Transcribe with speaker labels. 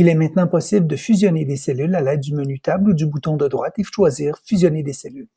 Speaker 1: Il est maintenant possible de fusionner des cellules à l'aide du menu Table ou du bouton de droite et choisir Fusionner des cellules.